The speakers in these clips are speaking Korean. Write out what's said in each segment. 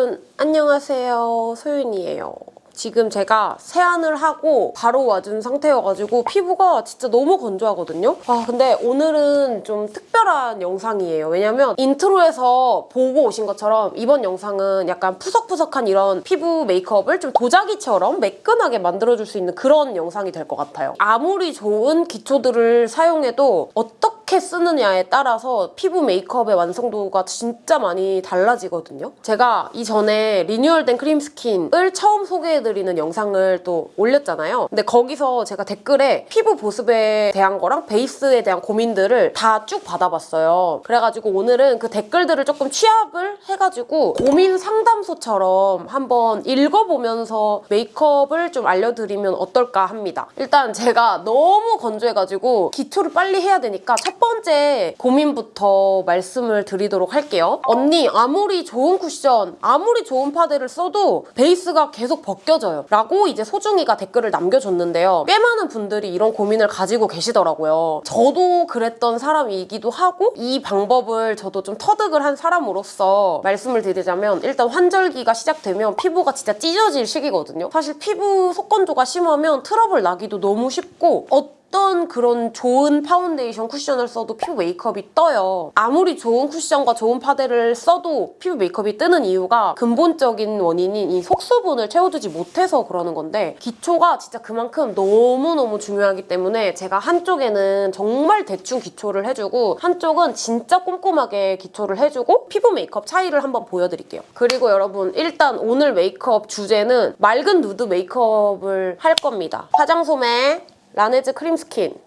여러분 안녕하세요. 소윤이에요. 지금 제가 세안을 하고 바로 와준 상태여가지고 피부가 진짜 너무 건조하거든요? 아 근데 오늘은 좀 특별한 영상이에요. 왜냐면 인트로에서 보고 오신 것처럼 이번 영상은 약간 푸석푸석한 이런 피부 메이크업을 좀 도자기처럼 매끈하게 만들어줄 수 있는 그런 영상이 될 것 같아요. 아무리 좋은 기초들을 사용해도 어떻게 쓰느냐에 따라서 피부 메이크업의 완성도가 진짜 많이 달라지거든요. 제가 이전에 리뉴얼된 크림 스킨을 처음 소개해드리는 영상을 또 올렸잖아요. 근데 거기서 제가 댓글에 피부 보습에 대한 거랑 베이스에 대한 고민들을 다 쭉 받아봤어요. 그래가지고 오늘은 그 댓글들을 조금 취합을 해가지고 고민 상담소처럼 한번 읽어보면서 메이크업을 좀 알려드리면 어떨까 합니다. 일단 제가 너무 건조해가지고 기초를 빨리 해야 되니까 첫 번째 고민부터 말씀을 드리도록 할게요. 언니 아무리 좋은 쿠션, 아무리 좋은 파데를 써도 베이스가 계속 벗겨져요. 라고 이제 소중이가 댓글을 남겨줬는데요. 꽤 많은 분들이 이런 고민을 가지고 계시더라고요. 저도 그랬던 사람이기도 하고 이 방법을 저도 좀 터득을 한 사람으로서 말씀을 드리자면 일단 환절기가 시작되면 피부가 진짜 찢어질 시기거든요. 사실 피부 속건조가 심하면 트러블 나기도 너무 쉽고 어떤 그런 좋은 파운데이션 쿠션을 써도 피부 메이크업이 떠요. 아무리 좋은 쿠션과 좋은 파데를 써도 피부 메이크업이 뜨는 이유가 근본적인 원인인 이 속수분을 채워주지 못해서 그러는 건데 기초가 진짜 그만큼 너무너무 중요하기 때문에 제가 한쪽에는 정말 대충 기초를 해주고 한쪽은 진짜 꼼꼼하게 기초를 해주고 피부 메이크업 차이를 한번 보여드릴게요. 그리고 여러분 일단 오늘 메이크업 주제는 맑은 누드 메이크업을 할 겁니다. 화장솜에 라네즈 크림 스킨.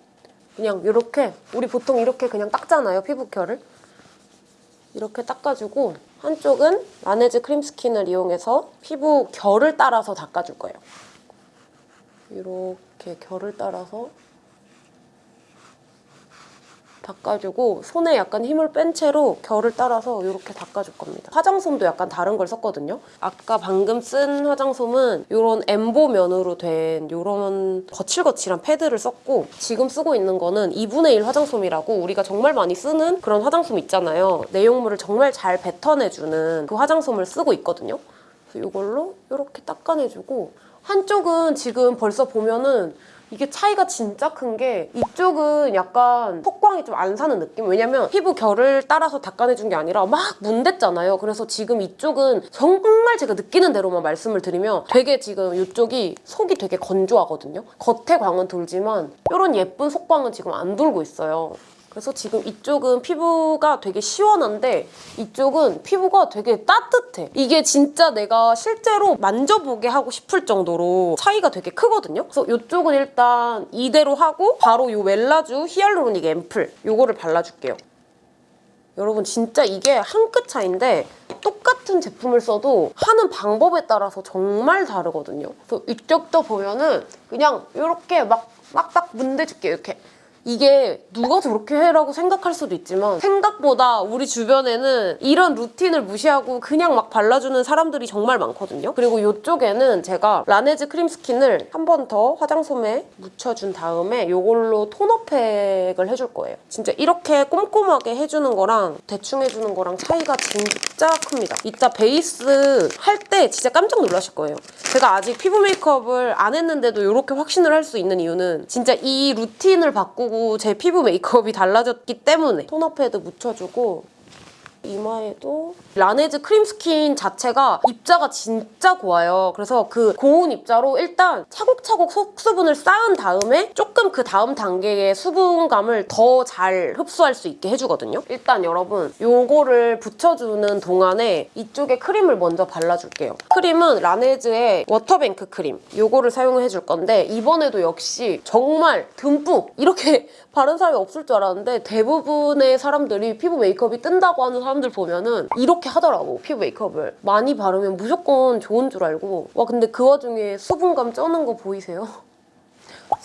그냥 이렇게 우리 보통 이렇게 그냥 닦잖아요 피부 결을. 이렇게 닦아주고 한쪽은 라네즈 크림 스킨을 이용해서 피부 결을 따라서 닦아줄 거예요. 이렇게 결을 따라서 닦아주고 손에 약간 힘을 뺀 채로 결을 따라서 이렇게 닦아줄 겁니다. 화장솜도 약간 다른 걸 썼거든요. 아까 방금 쓴 화장솜은 이런 엠보 면으로 된 이런 거칠거칠한 패드를 썼고 지금 쓰고 있는 거는 2분의 1 화장솜이라고 우리가 정말 많이 쓰는 그런 화장솜 있잖아요. 내용물을 정말 잘 뱉어내주는 그 화장솜을 쓰고 있거든요. 그래서 이걸로 이렇게 닦아내주고 한쪽은 지금 벌써 보면은 이게 차이가 진짜 큰 게 이쪽은 약간 폭광이 좀 안 사는 느낌? 왜냐면 피부 결을 따라서 닦아내준 게 아니라 막 문댔잖아요. 그래서 지금 이쪽은 정말 제가 느끼는 대로만 말씀을 드리면 되게 지금 이쪽이 속이 되게 건조하거든요. 겉에 광은 돌지만 이런 예쁜 속광은 지금 안 돌고 있어요. 그래서 지금 이쪽은 피부가 되게 시원한데 이쪽은 피부가 되게 따뜻해. 이게 진짜 내가 실제로 만져보게 하고 싶을 정도로 차이가 되게 크거든요. 그래서 이쪽은 일단 이대로 하고 바로 이 웰라쥬 히알루로닉 앰플 이거를 발라줄게요. 여러분 진짜 이게 한 끗 차인데 똑같은 제품을 써도 하는 방법에 따라서 정말 다르거든요. 그래서 이쪽도 보면은 그냥 이렇게 막 막막 문대줄게요. 이렇게. 이게 누가 저렇게 해라고 생각할 수도 있지만 생각보다 우리 주변에는 이런 루틴을 무시하고 그냥 막 발라주는 사람들이 정말 많거든요. 그리고 이쪽에는 제가 라네즈 크림 스킨을 한 번 더 화장솜에 묻혀준 다음에 이걸로 토너팩을 해줄 거예요. 진짜 이렇게 꼼꼼하게 해주는 거랑 대충 해주는 거랑 차이가 진짜 큽니다. 이따 베이스 할 때 진짜 깜짝 놀라실 거예요. 제가 아직 피부 메이크업을 안 했는데도 이렇게 확신을 할 수 있는 이유는 진짜 이 루틴을 바꾸고 바꾸고 제 피부 메이크업이 달라졌기 때문에 토너 패드 묻혀주고 이마에도 라네즈 크림 스킨 자체가 입자가 진짜 고와요. 그래서 그 고운 입자로 일단 차곡차곡 속수분을 쌓은 다음에 조금 그 다음 단계의 수분감을 더 잘 흡수할 수 있게 해주거든요. 일단 여러분 요거를 붙여주는 동안에 이쪽에 크림을 먼저 발라줄게요. 크림은 라네즈의 워터뱅크 크림 요거를 사용해줄 건데 이번에도 역시 정말 듬뿍 이렇게 바른 사람이 없을 줄 알았는데 대부분의 사람들이 피부 메이크업이 뜬다고 하는 사람 들 보면은 이렇게 하더라고 피부 메이크업을 많이 바르면 무조건 좋은 줄 알고 와 근데 그 와중에 수분감 쩌는 거 보이세요?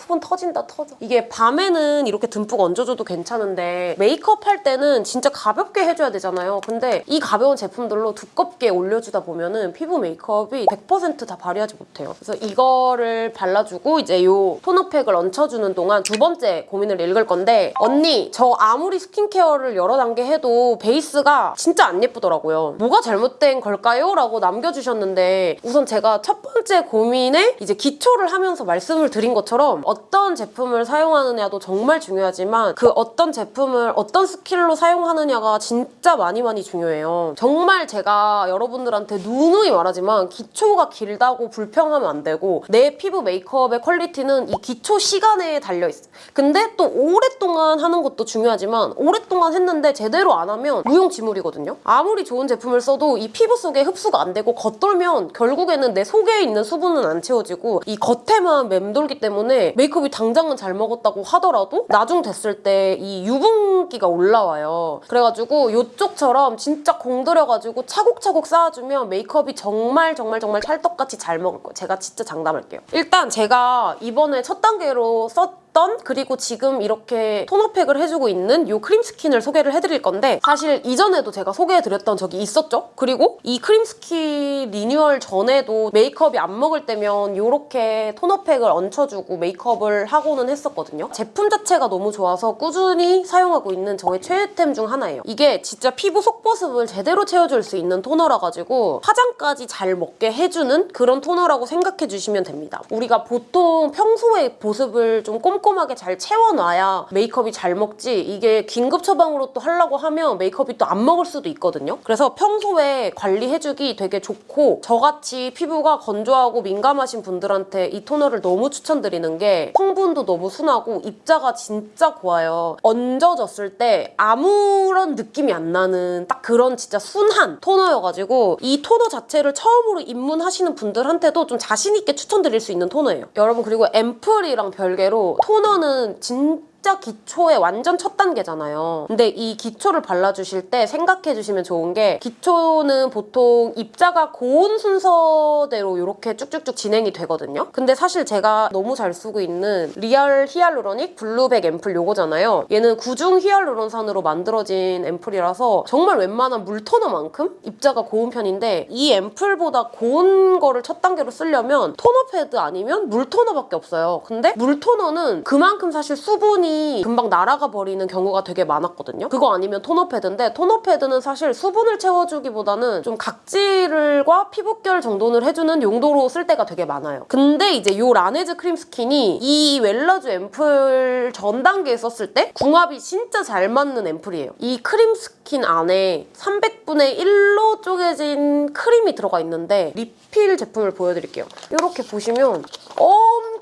수분 터진다 터져. 이게 밤에는 이렇게 듬뿍 얹어줘도 괜찮은데 메이크업 할 때는 진짜 가볍게 해줘야 되잖아요. 근데 이 가벼운 제품들로 두껍게 올려주다 보면 은 피부 메이크업이 100%다 발휘하지 못해요. 그래서 이거를 발라주고 이제 요 토너팩을 얹혀주는 동안 두 번째 고민을 읽을 건데 언니 저 아무리 스킨케어를 여러 단계 해도 베이스가 진짜 안 예쁘더라고요. 뭐가 잘못된 걸까요? 라고 남겨주셨는데 우선 제가 첫 번째 고민에 이제 기초를 하면서 말씀을 드린 것처럼 어떤 제품을 사용하느냐도 정말 중요하지만 그 어떤 제품을 어떤 스킬로 사용하느냐가 진짜 많이 많이 중요해요. 정말 제가 여러분들한테 누누이 말하지만 기초가 길다고 불평하면 안 되고 내 피부 메이크업의 퀄리티는 이 기초 시간에 달려있어. 근데 또 오랫동안 하는 것도 중요하지만 오랫동안 했는데 제대로 안 하면 무용지물이거든요. 아무리 좋은 제품을 써도 이 피부 속에 흡수가 안 되고 겉돌면 결국에는 내 속에 있는 수분은 안 채워지고 이 겉에만 맴돌기 때문에 메이크업 이 당장은 잘 먹었다고 하더라도 나중 됐을 때 이 유분기가 올라와요. 그래가지고 이쪽처럼 진짜 공들여가지고 차곡차곡 쌓아주면 메이크업이 정말 정말 정말 찰떡같이 잘 먹을 거예요. 제가 진짜 장담할게요. 일단 제가 이번에 첫 단계로 썼던 그리고 지금 이렇게 토너팩을 해주고 있는 이 크림 스킨을 소개를 해드릴 건데 사실 이전에도 제가 소개해드렸던 적이 있었죠. 그리고 이 크림 스킨 리뉴얼 전에도 메이크업이 안 먹을 때면 이렇게 토너팩을 얹혀주고 메이크업을 하고는 했었거든요. 제품 자체가 너무 좋아서 꾸준히 사용하고 있는 저의 최애템 중 하나예요. 이게 진짜 피부 속보습을 제대로 채워줄 수 있는 토너라 가지고 화장까지 잘 먹게 해주는 그런 토너라고 생각해 주시면 됩니다. 우리가 보통 평소에 보습을 좀 꼼꼼 하게 잘 채워놔야 메이크업이 잘 먹지 이게 긴급 처방으로 또 하려고 하면 메이크업이 또 안 먹을 수도 있거든요. 그래서 평소에 관리해주기 되게 좋고 저같이 피부가 건조하고 민감하신 분들한테 이 토너를 너무 추천드리는 게 성분도 너무 순하고 입자가 진짜 고와요. 얹어졌을 때 아무런 느낌이 안 나는 딱 그런 진짜 순한 토너여가지고 이 토너 자체를 처음으로 입문하시는 분들한테도 좀 자신 있게 추천드릴 수 있는 토너예요. 여러분 그리고 앰플이랑 별개로 토너는 진 짜 기초의 완전 첫 단계잖아요. 근데 이 기초를 발라주실 때 생각해주시면 좋은 게 기초는 보통 입자가 고운 순서대로 이렇게 쭉쭉쭉 진행이 되거든요. 근데 사실 제가 너무 잘 쓰고 있는 리얼 히알루로닉 블루백 앰플 요거잖아요. 얘는 구중 히알루론산으로 만들어진 앰플이라서 정말 웬만한 물토너만큼 입자가 고운 편인데 이 앰플보다 고운 거를 첫 단계로 쓰려면 토너 패드 아니면 물토너밖에 없어요. 근데 물토너는 그만큼 사실 수분이 금방 날아가 버리는 경우가 되게 많았거든요. 그거 아니면 토너 패드인데 토너 패드는 사실 수분을 채워주기보다는 좀 각질과 피부결 정돈을 해주는 용도로 쓸 때가 되게 많아요. 근데 이제 이 라네즈 크림 스킨이 이 웰라쥬 앰플 전 단계에 썼을 때 궁합이 진짜 잘 맞는 앰플이에요. 이 크림 스킨 안에 300분의 1로 쪼개진 크림이 들어가 있는데 리필 제품을 보여드릴게요. 이렇게 보시면 엄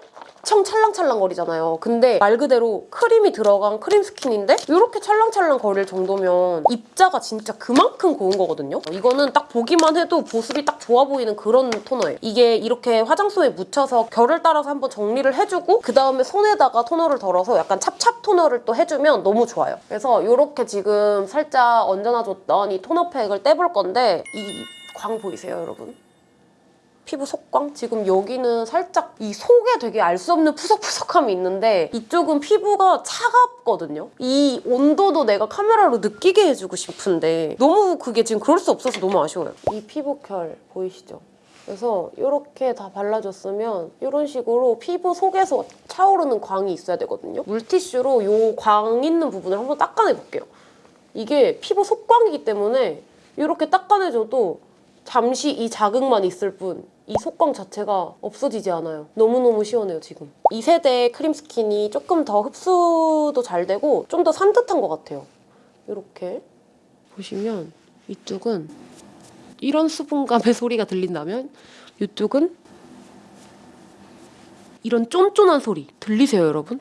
청 찰랑찰랑 거리잖아요. 근데 말 그대로 크림이 들어간 크림 스킨인데 이렇게 찰랑찰랑 거릴 정도면 입자가 진짜 그만큼 고운 거거든요. 이거는 딱 보기만 해도 보습이 딱 좋아 보이는 그런 토너예요. 이게 이렇게 화장솜에 묻혀서 결을 따라서 한번 정리를 해주고 그 다음에 손에다가 토너를 덜어서 약간 찹찹 토너를 또 해주면 너무 좋아요. 그래서 이렇게 지금 살짝 얹어놔줬던 이 토너팩을 떼볼 건데 이 광 보이세요, 여러분? 피부 속광? 지금 여기는 살짝 이 속에 되게 알 수 없는 푸석푸석함이 있는데 이쪽은 피부가 차갑거든요. 이 온도도 내가 카메라로 느끼게 해주고 싶은데 너무 그게 지금 그럴 수 없어서 너무 아쉬워요. 이 피부 결 보이시죠? 그래서 이렇게 다 발라줬으면 이런 식으로 피부 속에서 차오르는 광이 있어야 되거든요. 물티슈로 이 광 있는 부분을 한번 닦아내볼게요. 이게 피부 속광이기 때문에 이렇게 닦아내줘도 잠시 이 자극만 있을 뿐 이 속광 자체가 없어지지 않아요. 너무너무 시원해요, 지금. 이 세대 크림 스킨이 조금 더 흡수도 잘 되고 좀 더 산뜻한 것 같아요. 이렇게 보시면 이쪽은 이런 수분감의 소리가 들린다면 이쪽은 이런 쫀쫀한 소리 들리세요, 여러분?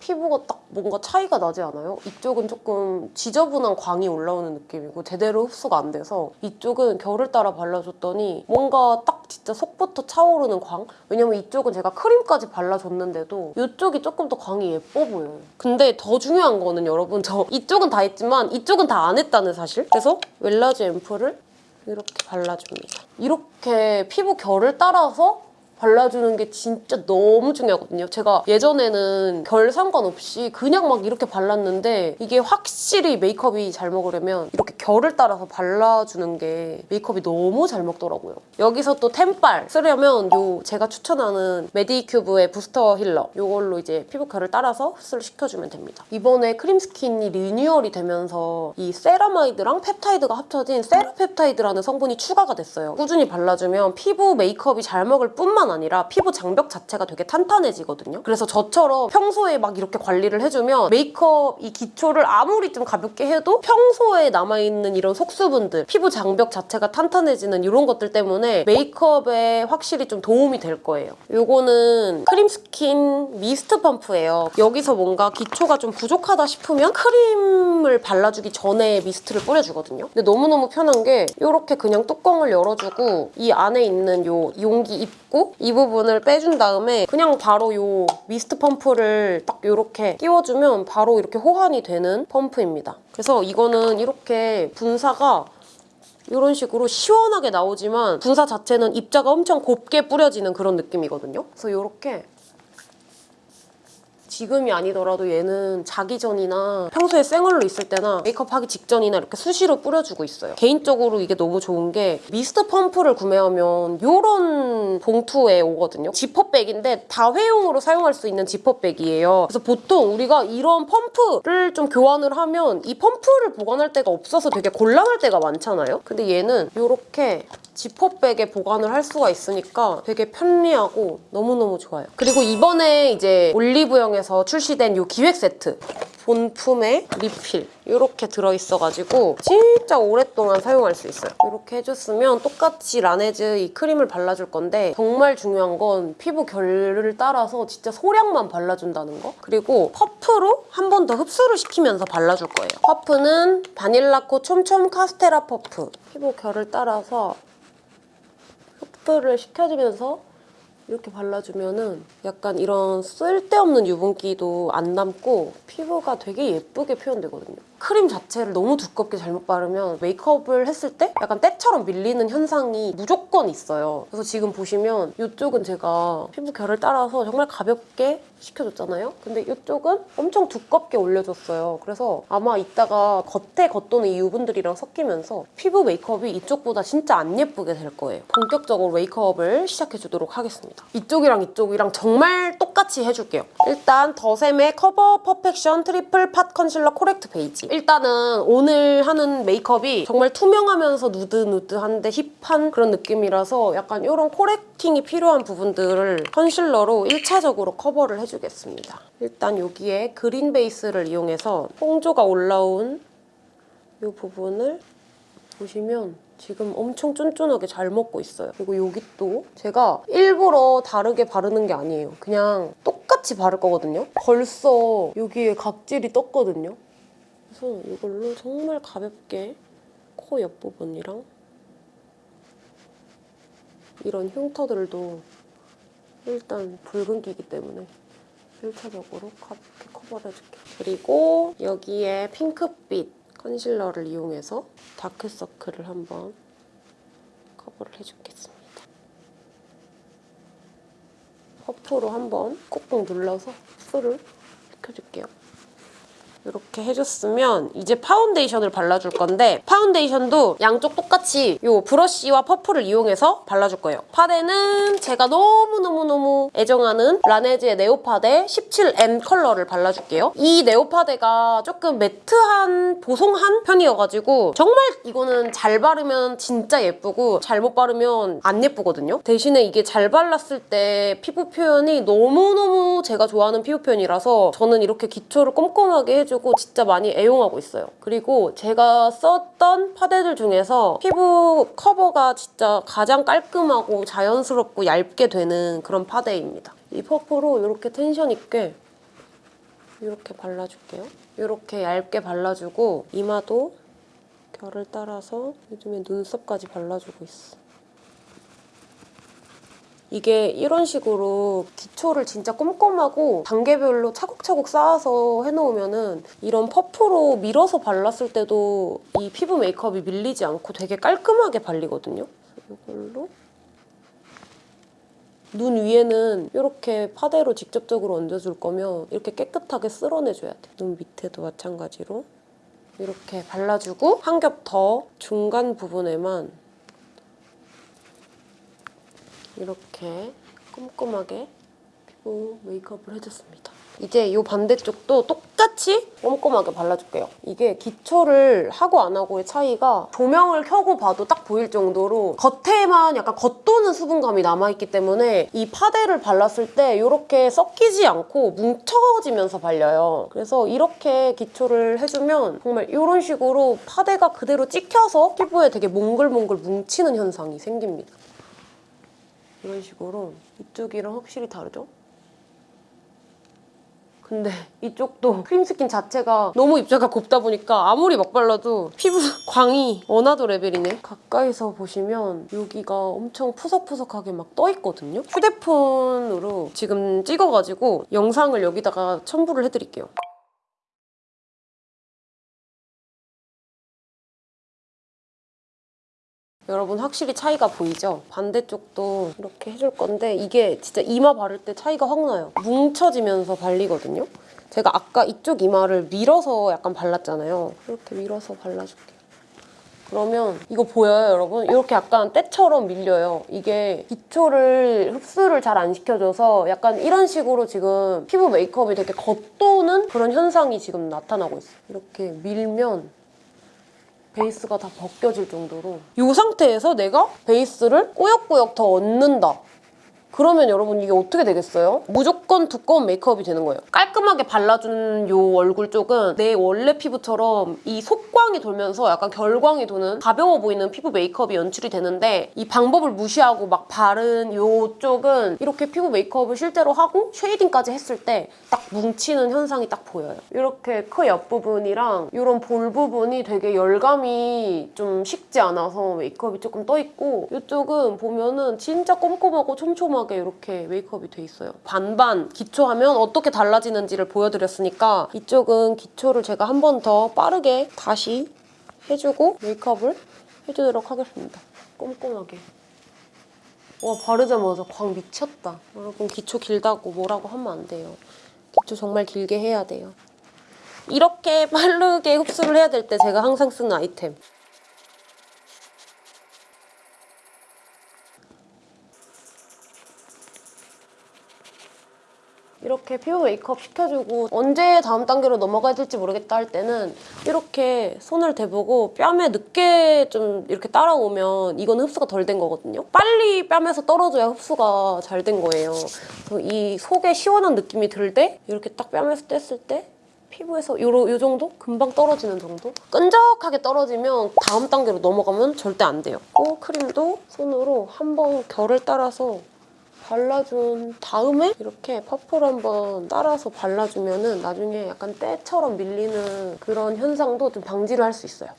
피부가 딱 뭔가 차이가 나지 않아요? 이쪽은 조금 지저분한 광이 올라오는 느낌이고 제대로 흡수가 안 돼서 이쪽은 결을 따라 발라줬더니 뭔가 딱 진짜 속부터 차오르는 광? 왜냐면 이쪽은 제가 크림까지 발라줬는데도 이쪽이 조금 더 광이 예뻐 보여요. 근데 더 중요한 거는 여러분 저 이쪽은 다 했지만 이쪽은 다 안 했다는 사실? 그래서 웰라지 앰플을 이렇게 발라줍니다. 이렇게 피부 결을 따라서 발라주는 게 진짜 너무 중요하거든요. 제가 예전에는 결 상관없이 그냥 막 이렇게 발랐는데 이게 확실히 메이크업이 잘 먹으려면 이렇게 결을 따라서 발라주는 게 메이크업이 너무 잘 먹더라고요. 여기서 또 템빨 쓰려면 요 제가 추천하는 메디큐브의 부스터 힐러 이걸로 이제 피부 결을 따라서 흡수를 시켜주면 됩니다. 이번에 크림스킨이 리뉴얼이 되면서 이 세라마이드랑 펩타이드가 합쳐진 세라펩타이드라는 성분이 추가가 됐어요. 꾸준히 발라주면 피부 메이크업이 잘 먹을 뿐만 아니라 피부 장벽 자체가 되게 탄탄해지거든요. 그래서 저처럼 평소에 막 이렇게 관리를 해주면 메이크업 이 기초를 아무리 좀 가볍게 해도 평소에 남아있는 이런 속수분들, 피부 장벽 자체가 탄탄해지는 이런 것들 때문에 메이크업에 확실히 좀 도움이 될 거예요. 요거는 크림스킨 미스트 펌프예요. 여기서 뭔가 기초가 좀 부족하다 싶으면 크림을 발라주기 전에 미스트를 뿌려주거든요. 근데 너무너무 편한 게 이렇게 그냥 뚜껑을 열어주고 이 안에 있는 요 용기 입구 이 부분을 빼준 다음에 그냥 바로 요 미스트 펌프를 딱 이렇게 끼워주면 바로 이렇게 호환이 되는 펌프입니다. 그래서 이거는 이렇게 분사가 이런 식으로 시원하게 나오지만 분사 자체는 입자가 엄청 곱게 뿌려지는 그런 느낌이거든요. 그래서 이렇게 지금이 아니더라도 얘는 자기 전이나 평소에 생얼로 있을 때나 메이크업 하기 직전이나 이렇게 수시로 뿌려주고 있어요. 개인적으로 이게 너무 좋은 게 미스트 펌프를 구매하면 이런 봉투에 오거든요. 지퍼백인데 다 회용으로 사용할 수 있는 지퍼백이에요. 그래서 보통 우리가 이런 펌프를 좀 교환을 하면 이 펌프를 보관할 데가 없어서 되게 곤란할 때가 많잖아요. 근데 얘는 이렇게 지퍼백에 보관을 할 수가 있으니까 되게 편리하고 너무너무 좋아요. 그리고 이번에 이제 올리브영에서 출시된 이 기획 세트 본품에 리필 이렇게 들어있어가지고 진짜 오랫동안 사용할 수 있어요. 이렇게 해줬으면 똑같이 라네즈 이 크림을 발라줄 건데 정말 중요한 건 피부 결을 따라서 진짜 소량만 발라준다는 거 그리고 퍼프로 한 번 더 흡수를 시키면서 발라줄 거예요. 퍼프는 바닐라코 촘촘 카스테라 퍼프 피부 결을 따라서 흡수를 시켜주면서 이렇게 발라주면은 약간 이런 쓸데없는 유분기도 안 남고 피부가 되게 예쁘게 표현되거든요. 크림 자체를 너무 두껍게 잘못 바르면 메이크업을 했을 때 약간 때처럼 밀리는 현상이 무조건 있어요. 그래서 지금 보시면 이쪽은 제가 피부 결을 따라서 정말 가볍게 시켜줬잖아요. 근데 이쪽은 엄청 두껍게 올려줬어요. 그래서 아마 이따가 겉에 겉도는 이 유분들이랑 섞이면서 피부 메이크업이 이쪽보다 진짜 안 예쁘게 될 거예요. 본격적으로 메이크업을 시작해주도록 하겠습니다. 이쪽이랑 이쪽이랑 정말 똑같이 해줄게요. 일단 더샘의 커버 퍼펙션 트리플 팟 컨실러 코렉트 베이지. 일단은 오늘 하는 메이크업이 정말 투명하면서 누드누드한데 힙한 그런 느낌이라서 약간 이런 코렉팅이 필요한 부분들을 컨실러로 1차적으로 커버를 해주겠습니다. 일단 여기에 그린 베이스를 이용해서 홍조가 올라온 이 부분을 보시면 지금 엄청 쫀쫀하게 잘 먹고 있어요. 그리고 여기 또 제가 일부러 다르게 바르는 게 아니에요. 그냥 똑같이 바를 거거든요. 벌써 여기에 각질이 떴거든요. 그래서 이걸로 정말 가볍게 코 옆부분이랑 이런 흉터들도 일단 붉은기이기 때문에 1차적으로 가볍게 커버를 해줄게요. 그리고 여기에 핑크빛 컨실러를 이용해서 다크서클을 한번 커버를 해주겠습니다. 퍼프로 한번 꾹꾹 눌러서 흡수를 시켜줄게요. 이렇게 해줬으면 이제 파운데이션을 발라줄 건데 파운데이션도 양쪽 똑같이 이 브러쉬와 퍼프를 이용해서 발라줄 거예요. 파데는 제가 너무너무너무 애정하는 라네즈의 네오파데 17N 컬러를 발라줄게요. 이 네오파데가 조금 매트한, 보송한 편이어가지고 정말 이거는 잘 바르면 진짜 예쁘고 잘못 바르면 안 예쁘거든요. 대신에 이게 잘 발랐을 때 피부 표현이 너무너무 제가 좋아하는 피부 표현이라서 저는 이렇게 기초를 꼼꼼하게 해주 고 진짜 많이 애용하고 있어요. 그리고 제가 썼던 파데들 중에서 피부 커버가 진짜 가장 깔끔하고 자연스럽고 얇게 되는 그런 파데입니다. 이 퍼프로 이렇게 텐션 있게 이렇게 발라줄게요. 이렇게 얇게 발라주고 이마도 결을 따라서 요즘에 눈썹까지 발라주고 있어. 이게 이런 식으로 기초를 진짜 꼼꼼하고 단계별로 차곡차곡 쌓아서 해놓으면 은 이런 퍼프로 밀어서 발랐을 때도 이 피부 메이크업이 밀리지 않고 되게 깔끔하게 발리거든요. 이걸로 눈 위에는 이렇게 파데로 직접적으로 얹어줄 거면 이렇게 깨끗하게 쓸어내줘야 돼. 눈 밑에도 마찬가지로 이렇게 발라주고 한 겹 더 중간 부분에만 이렇게 꼼꼼하게 피부 메이크업을 해줬습니다. 이제 이 반대쪽도 똑같이 꼼꼼하게 발라줄게요. 이게 기초를 하고 안 하고의 차이가 조명을 켜고 봐도 딱 보일 정도로 겉에만 약간 겉도는 수분감이 남아있기 때문에 이 파데를 발랐을 때 이렇게 섞이지 않고 뭉쳐지면서 발려요. 그래서 이렇게 기초를 해주면 정말 이런 식으로 파데가 그대로 찍혀서 피부에 되게 몽글몽글 뭉치는 현상이 생깁니다. 이런 식으로 이쪽이랑 확실히 다르죠? 근데 이쪽도 크림 스킨 자체가 너무 입자가 곱다 보니까 아무리 막 발라도 피부 광이 another level이네. 가까이서 보시면 여기가 엄청 푸석푸석하게 막 떠 있거든요. 휴대폰으로 지금 찍어가지고 영상을 여기다가 첨부를 해드릴게요. 여러분 확실히 차이가 보이죠? 반대쪽도 이렇게 해줄 건데 이게 진짜 이마 바를 때 차이가 확 나요. 뭉쳐지면서 발리거든요. 제가 아까 이쪽 이마를 밀어서 약간 발랐잖아요. 이렇게 밀어서 발라줄게요. 그러면 이거 보여요, 여러분? 이렇게 약간 때처럼 밀려요. 이게 기초를 흡수를 잘 안 시켜줘서 약간 이런 식으로 지금 피부 메이크업이 되게 겉도는 그런 현상이 지금 나타나고 있어요. 이렇게 밀면 베이스가 다 벗겨질 정도로 이 상태에서 내가 베이스를 꾸역꾸역 더 얹는다. 그러면 여러분 이게 어떻게 되겠어요? 무조건 두꺼운 메이크업이 되는 거예요. 깔끔하게 발라준 이 얼굴 쪽은 내 원래 피부처럼 이 속광이 돌면서 약간 결광이 도는 가벼워 보이는 피부 메이크업이 연출이 되는데 이 방법을 무시하고 막 바른 이 쪽은 이렇게 피부 메이크업을 실제로 하고 쉐이딩까지 했을 때 딱 뭉치는 현상이 딱 보여요. 이렇게 코 옆부분이랑 이런 볼 부분이 되게 열감이 좀 식지 않아서 메이크업이 조금 떠 있고 이쪽은 보면은 진짜 꼼꼼하고 촘촘하 게 이렇게 메이크업이 돼 있어요. 반반 기초하면 어떻게 달라지는지를 보여드렸으니까 이쪽은 기초를 제가 한 번 더 빠르게 다시 해주고 메이크업을 해주도록 하겠습니다. 꼼꼼하게. 와 바르자마자 광 미쳤다. 여러분 기초 길다고 뭐라고 하면 안 돼요. 기초 정말 길게 해야 돼요. 이렇게 빠르게 흡수를 해야 될 때 제가 항상 쓰는 아이템. 이렇게 피부 메이크업 시켜주고 언제 다음 단계로 넘어가야 될지 모르겠다 할 때는 이렇게 손을 대보고 뺨에 늦게 좀 이렇게 따라오면 이건 흡수가 덜 된 거거든요. 빨리 뺨에서 떨어져야 흡수가 잘 된 거예요. 이 속에 시원한 느낌이 들 때 이렇게 딱 뺨에서 뗐을 때 피부에서 요, 요 정도? 금방 떨어지는 정도? 끈적하게 떨어지면 다음 단계로 넘어가면 절대 안 돼요. 코 크림도 손으로 한번 결을 따라서 발라준 다음에 이렇게 퍼플 한번 따라서 발라주면 은 나중에 약간 때처럼 밀리는 그런 현상도 좀 방지를 할 수 있어요.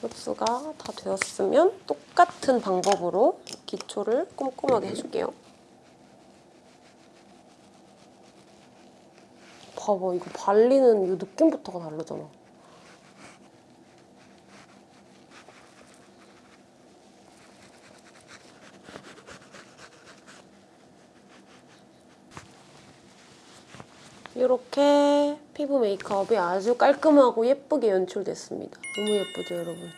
흡수가 다 되었으면 똑같은 방법으로 기초를 꼼꼼하게 해줄게요. 봐봐, 이거 발리는 이 느낌부터가 다르잖아. 이렇게 피부 메이크업이 아주 깔끔하고 예쁘게 연출됐습니다. 너무 예쁘죠, 여러분?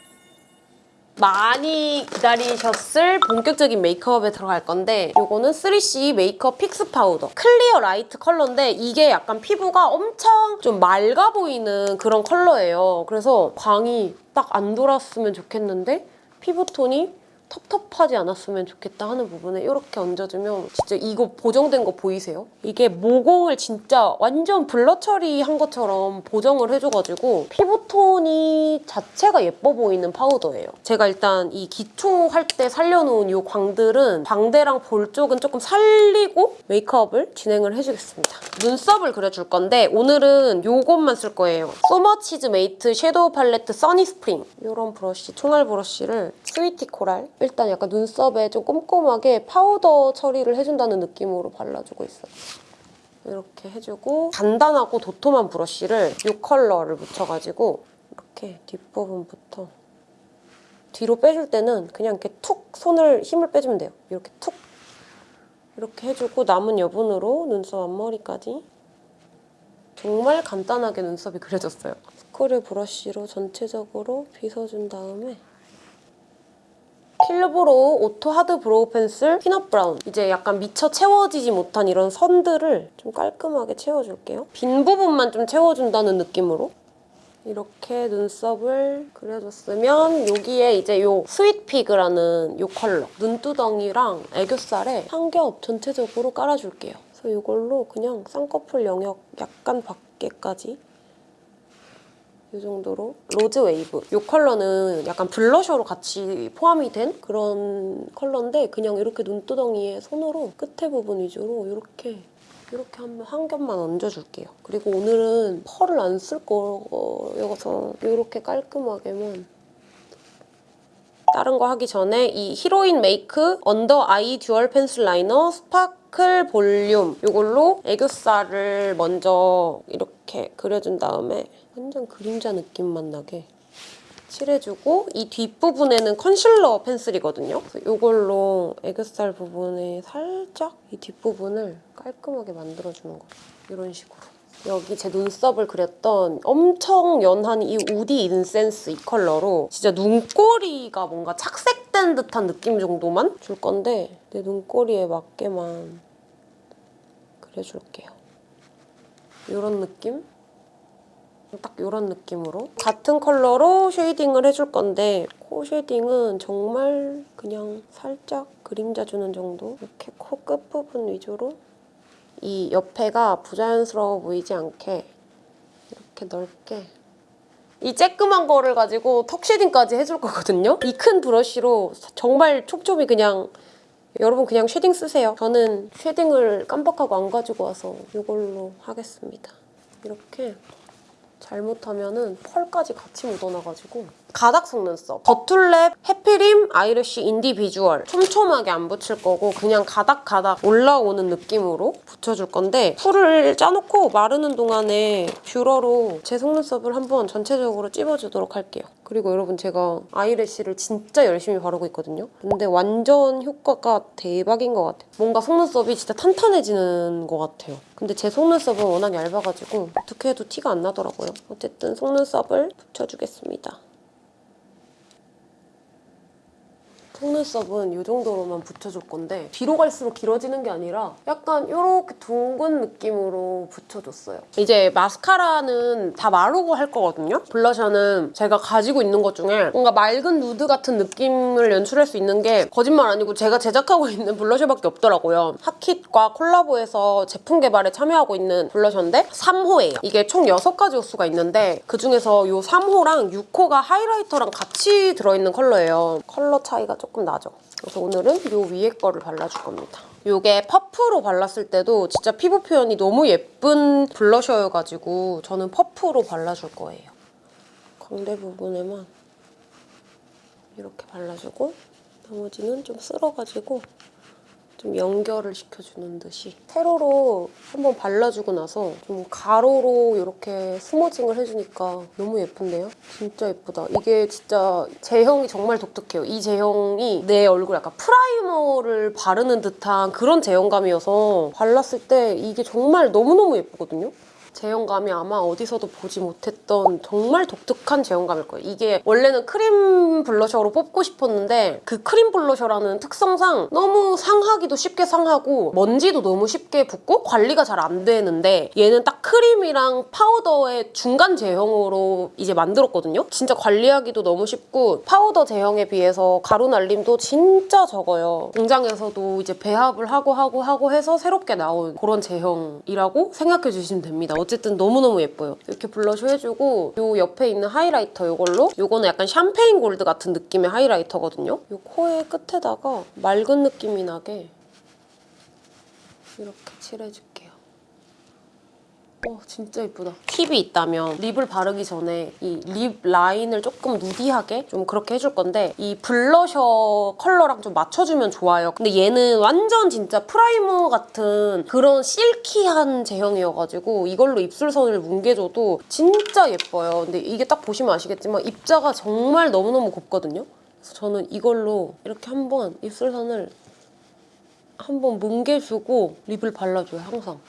많이 기다리셨을 본격적인 메이크업에 들어갈 건데 이거는 3CE 메이크업 픽스 파우더 클리어 라이트 컬러인데 이게 약간 피부가 엄청 좀 맑아 보이는 그런 컬러예요. 그래서 광이 딱 안 돌았으면 좋겠는데 피부톤이 텁텁하지 않았으면 좋겠다 하는 부분에 이렇게 얹어주면 진짜 이거 보정된 거 보이세요? 이게 모공을 진짜 완전 blur 처리한 것처럼 보정을 해줘가지고 피부톤이 자체가 예뻐 보이는 파우더예요. 제가 일단 이 기초 할 때 살려놓은 이 광들은 광대랑 볼 쪽은 조금 살리고 메이크업을 진행을 해주겠습니다. 눈썹을 그려줄 건데 오늘은 이것만 쓸 거예요. 소머치즈 메이트 섀도우 팔레트 써니 스프링 이런 브러쉬, 총알 브러쉬를 스위티 코랄 일단 약간 눈썹에 좀 꼼꼼하게 파우더 처리를 해준다는 느낌으로 발라주고 있어요. 이렇게 해주고 간단하고 도톰한 브러쉬를 이 컬러를 묻혀가지고 이렇게 뒷부분부터 뒤로 빼줄 때는 그냥 이렇게 툭 손을 힘을 빼주면 돼요. 이렇게 툭 이렇게 해주고 남은 여분으로 눈썹 앞머리까지 정말 간단하게 눈썹이 그려졌어요. 스크류 브러쉬로 전체적으로 빗어준 다음에 킬러브로우 오토 하드 브로우 펜슬 피넛 브라운 이제 약간 미처 채워지지 못한 이런 선들을 좀 깔끔하게 채워줄게요. 빈 부분만 좀 채워준다는 느낌으로 이렇게 눈썹을 그려줬으면 여기에 이제 요 Sweet Fig라는 요 컬러 눈두덩이랑 애교살에 한겹 전체적으로 깔아줄게요. 그래서 이걸로 그냥 쌍꺼풀 영역 약간 밖에까지 이 정도로 Rose Wave 이 컬러는 약간 블러셔로 같이 포함이 된 그런 컬러인데 그냥 이렇게 눈두덩이에 손으로 끝에 부분 위주로 이렇게 이렇게 한, 한 겹만 얹어줄게요. 그리고 오늘은 펄을 안 쓸 거여서 이렇게 깔끔하게만 다른 거 하기 전에 이 Heroine Make Under Eye Dual Pencil Liner Sparkle Volume 이걸로 애교살을 먼저 이렇게 그려준 다음에 완전 그림자 느낌만 나게 칠해주고 이 뒷부분에는 컨실러 펜슬이거든요. 이걸로 애교살 부분에 살짝 이 뒷부분을 깔끔하게 만들어주는 거예요. 이런 식으로. 여기 제 눈썹을 그렸던 엄청 연한 이 Woody Incense 이 컬러로 진짜 눈꼬리가 뭔가 착색된 듯한 느낌 정도만 줄 건데 내 눈꼬리에 맞게만 그려줄게요. 이런 느낌? 딱 이런 느낌으로 같은 컬러로 쉐이딩을 해줄 건데 코 쉐이딩은 정말 그냥 살짝 그림자 주는 정도 이렇게 코 끝부분 위주로 이 옆에가 부자연스러워 보이지 않게 이렇게 넓게 이 쬐끄만 거를 가지고 턱 쉐딩까지 해줄 거거든요. 이 큰 브러쉬로 정말 촉촉이 그냥 여러분 그냥 쉐딩 쓰세요. 저는 쉐딩을 깜빡하고 안 가지고 와서 이걸로 하겠습니다. 이렇게 잘못하면 은 펄까지 같이 묻어나가지고 가닥 속눈썹 더툴랩 해피림 Eyelash Individual 촘촘하게 안 붙일 거고 그냥 가닥가닥 올라오는 느낌으로 붙여줄 건데 풀을 짜놓고 마르는 동안에 뷰러로 제 속눈썹을 한번 전체적으로 찝어주도록 할게요. 그리고 여러분 제가 eyelash를 진짜 열심히 바르고 있거든요. 근데 완전 효과가 대박인 것 같아요. 뭔가 속눈썹이 진짜 탄탄해지는 것 같아요. 근데 제 속눈썹은 워낙 얇아가지고 어떻게 해도 티가 안 나더라고요. 어쨌든 속눈썹을 붙여주겠습니다. 속눈썹은 이 정도로만 붙여줄 건데 뒤로 갈수록 길어지는 게 아니라 약간 이렇게 둥근 느낌으로 붙여줬어요. 이제 마스카라는 다 마르고 할 거거든요. 블러셔는 제가 가지고 있는 것 중에 뭔가 맑은 누드 같은 느낌을 연출할 수 있는 게 거짓말 아니고 제가 제작하고 있는 블러셔밖에 없더라고요. 하킷과 콜라보해서 제품 개발에 참여하고 있는 블러셔인데 3호예요. 이게 총 6가지 호수가 있는데 그중에서 이 3호랑 6호가 하이라이터랑 같이 들어있는 컬러예요. 컬러 차이가 조금 나죠. 그래서 오늘은 이 위에 거를 발라줄 겁니다. 이게 퍼프로 발랐을 때도 진짜 피부 표현이 너무 예쁜 블러셔여가지고 저는 퍼프로 발라줄 거예요. 광대 부분에만 이렇게 발라주고 나머지는 좀 쓸어가지고 좀 연결을 시켜주는 듯이 세로로 한번 발라주고 나서 좀 가로로 이렇게 smudging을 해주니까 너무 예쁜데요? 진짜 예쁘다. 이게 진짜 제형이 정말 독특해요. 이 제형이 내 얼굴 약간 프라이머를 바르는 듯한 그런 제형감이어서 발랐을 때 이게 정말 너무너무 예쁘거든요? 제형감이 아마 어디서도 보지 못했던 정말 독특한 제형감일 거예요. 이게 원래는 크림 블러셔로 뽑고 싶었는데 그 크림 블러셔라는 특성상 너무 상하기도 쉽게 상하고 먼지도 너무 쉽게 붙고 관리가 잘 안 되는데 얘는 딱 크림이랑 파우더의 중간 제형으로 이제 만들었거든요. 진짜 관리하기도 너무 쉽고 파우더 제형에 비해서 가루 날림도 진짜 적어요. 공장에서도 이제 배합을 하고 하고 하고 해서 새롭게 나온 그런 제형이라고 생각해 주시면 됩니다. 어쨌든 너무너무 예뻐요. 이렇게 블러셔 해주고 요 옆에 있는 하이라이터 이걸로 요거는 약간 샴페인 골드 같은 느낌의 하이라이터거든요. 요 코의 끝에다가 맑은 느낌이 나게 이렇게 칠해줄게요. 어, 진짜 예쁘다. 팁이 있다면 립을 바르기 전에 이 립 라인을 조금 누디하게 좀 그렇게 해줄 건데 이 블러셔 컬러랑 좀 맞춰주면 좋아요. 근데 얘는 완전 진짜 프라이머 같은 그런 실키한 제형이어가지고 이걸로 입술선을 뭉개줘도 진짜 예뻐요. 근데 이게 딱 보시면 아시겠지만 입자가 정말 너무너무 곱거든요. 그래서 저는 이걸로 이렇게 한번 입술선을 한번 뭉개주고 립을 발라줘요, 항상.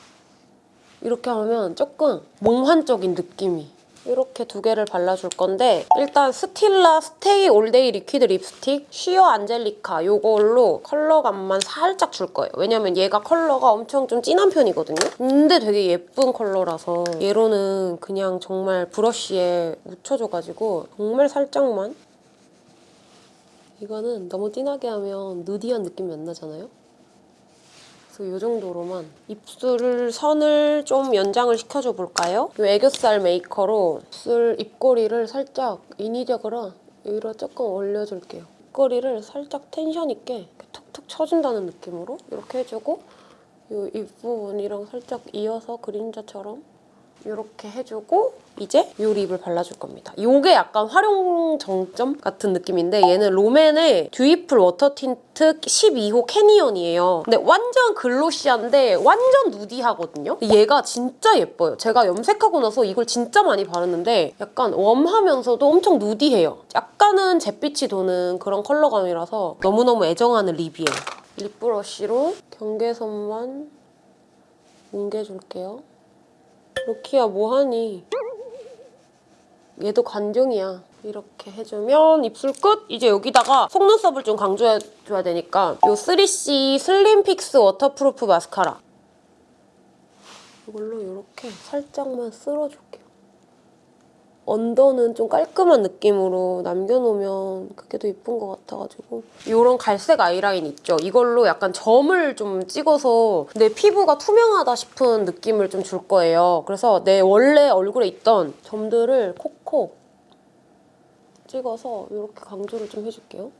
이렇게 하면 조금 몽환적인 느낌이 이렇게 두 개를 발라줄 건데 일단 Stila Stay All Day Liquid Lipstick Sheer Angelica 이걸로 컬러감만 살짝 줄 거예요. 왜냐면 얘가 컬러가 엄청 좀 진한 편이거든요. 근데 되게 예쁜 컬러라서 얘로는 그냥 정말 브러쉬에 묻혀줘가지고 정말 살짝만 이거는 너무 진하게 하면 누디한 느낌이 안 나잖아요? 그래서 이 정도로만 입술을 선을 좀 연장을 시켜줘 볼까요? 이 애교살 메이커로 입술 입꼬리를 살짝 인위적으로 위로 조금 올려줄게요. 입꼬리를 살짝 텐션 있게 툭툭 쳐준다는 느낌으로 이렇게 해주고 이 입부분이랑 살짝 이어서 그림자처럼 이렇게 해주고 이제 이 립을 발라줄 겁니다. 이게 약간 활용 정점 같은 느낌인데 얘는 롬앤의 Dewyful Water Tint 12호 Canyon이에요. 근데 완전 글로시한데 완전 누디하거든요. 얘가 진짜 예뻐요. 제가 염색하고 나서 이걸 진짜 많이 바르는데 약간 웜하면서도 엄청 누디해요. 약간은 잿빛이 도는 그런 컬러감이라서 너무너무 애정하는 립이에요. 립 브러쉬로 경계선만 뭉개줄게요. 로키야 뭐하니? 얘도 관종이야. 이렇게 해주면 입술 끝! 이제 여기다가 속눈썹을 좀 강조해줘야 되니까 이 3CE Slim Fix Waterproof Mascara 이걸로 이렇게 살짝만 쓸어줄게요. 언더는 좀 깔끔한 느낌으로 남겨놓으면 그게 더 예쁜 것 같아가지고 이런 갈색 아이라인 있죠? 이걸로 약간 점을 좀 찍어서 내 피부가 투명하다 싶은 느낌을 좀 줄 거예요. 그래서 내 원래 얼굴에 있던 점들을 콕콕 찍어서 이렇게 강조를 좀 해줄게요.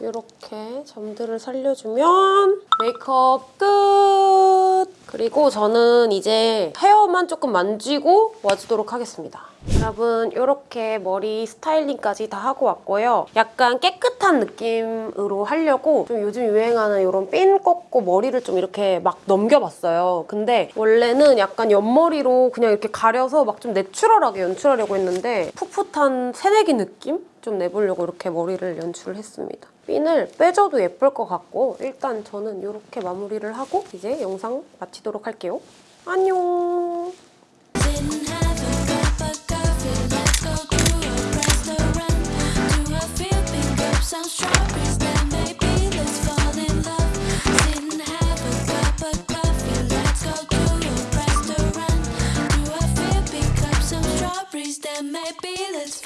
이렇게 점들을 살려주면 메이크업 끝! 그리고 저는 이제 헤어만 조금 만지고 와주도록 하겠습니다. 여러분 이렇게 머리 스타일링까지 다 하고 왔고요. 약간 깨끗한 느낌으로 하려고 좀 요즘 유행하는 이런 핀 꽂고 머리를 좀 이렇게 막 넘겨봤어요. 근데 원래는 약간 옆머리로 그냥 이렇게 가려서 막 좀 내추럴하게 연출하려고 했는데 풋풋한 새내기 느낌? 좀 내보려고 이렇게 머리를 연출을 했습니다. 핀을 빼줘도 예쁠 것 같고 일단 저는 이렇게 마무리를 하고 이제 영상 마치도록 할게요. 안녕!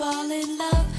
fall in love